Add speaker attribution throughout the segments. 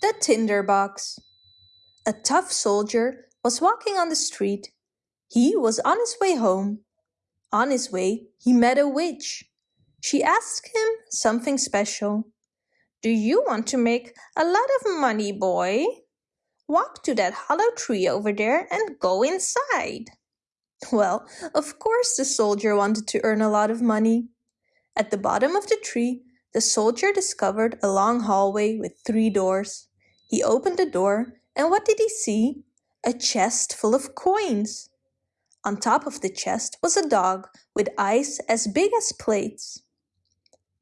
Speaker 1: The Tinderbox A tough soldier was walking on the street. He was on his way home. On his way, he met a witch. She asked him something special. Do you want to make a lot of money, boy? Walk to that hollow tree over there and go inside. Well, of course the soldier wanted to earn a lot of money. At the bottom of the tree, the soldier discovered a long hallway with three doors. He opened the door, and what did he see? A chest full of coins. On top of the chest was a dog with eyes as big as plates.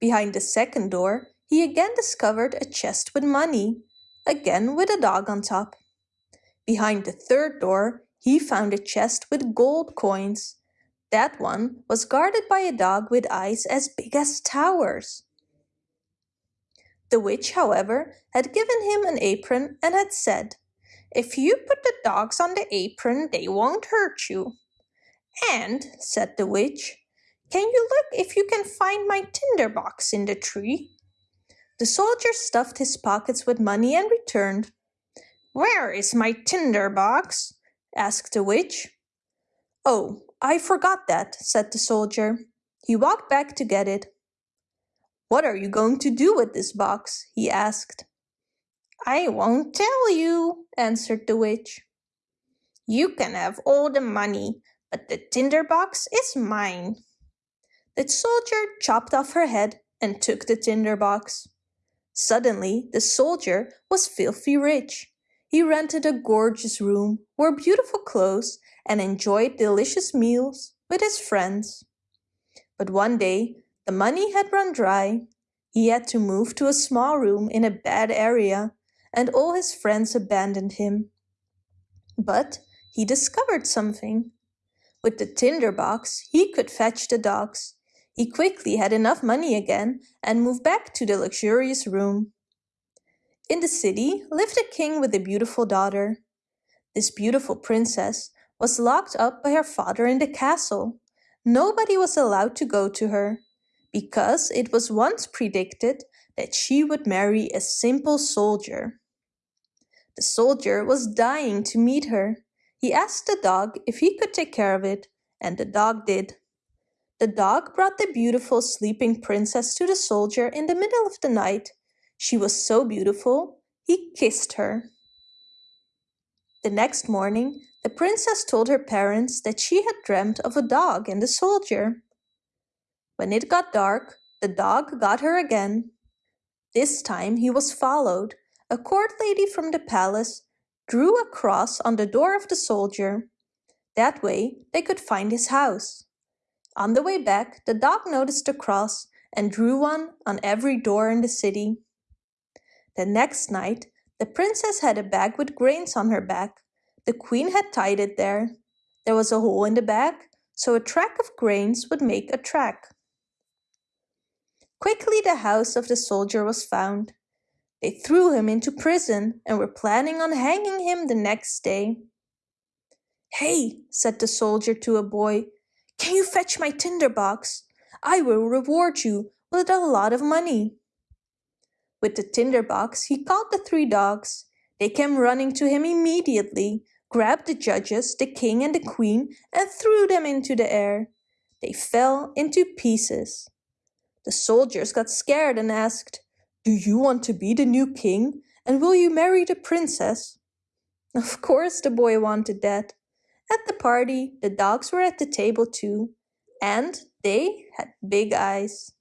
Speaker 1: Behind the second door, he again discovered a chest with money, again with a dog on top. Behind the third door, he found a chest with gold coins. That one was guarded by a dog with eyes as big as towers. The witch, however, had given him an apron and had said, If you put the dogs on the apron, they won't hurt you. And, said the witch, can you look if you can find my tinder box in the tree? The soldier stuffed his pockets with money and returned. Where is my tinder box? asked the witch. Oh, I forgot that, said the soldier. He walked back to get it. What are you going to do with this box? he asked. I won't tell you, answered the witch. You can have all the money, but the tinder box is mine. The soldier chopped off her head and took the tinder box. Suddenly, the soldier was filthy rich. He rented a gorgeous room, wore beautiful clothes, and enjoyed delicious meals with his friends. But one day, the money had run dry. He had to move to a small room in a bad area, and all his friends abandoned him. But he discovered something. With the tinder box, he could fetch the dogs. He quickly had enough money again and moved back to the luxurious room. In the city lived a king with a beautiful daughter. This beautiful princess was locked up by her father in the castle. Nobody was allowed to go to her because it was once predicted that she would marry a simple soldier. The soldier was dying to meet her. He asked the dog if he could take care of it, and the dog did. The dog brought the beautiful sleeping princess to the soldier in the middle of the night. She was so beautiful, he kissed her. The next morning, the princess told her parents that she had dreamt of a dog and a soldier. When it got dark, the dog got her again. This time he was followed. A court lady from the palace drew a cross on the door of the soldier. That way they could find his house. On the way back, the dog noticed the cross and drew one on every door in the city. The next night, the princess had a bag with grains on her back. The queen had tied it there. There was a hole in the bag, so a track of grains would make a track. Quickly the house of the soldier was found. They threw him into prison and were planning on hanging him the next day. Hey, said the soldier to a boy, can you fetch my tinder box? I will reward you with a lot of money. With the tinder box, he called the three dogs. They came running to him immediately, grabbed the judges, the king and the queen, and threw them into the air. They fell into pieces. The soldiers got scared and asked, Do you want to be the new king? And will you marry the princess? Of course the boy wanted that. At the party, the dogs were at the table too, and they had big eyes.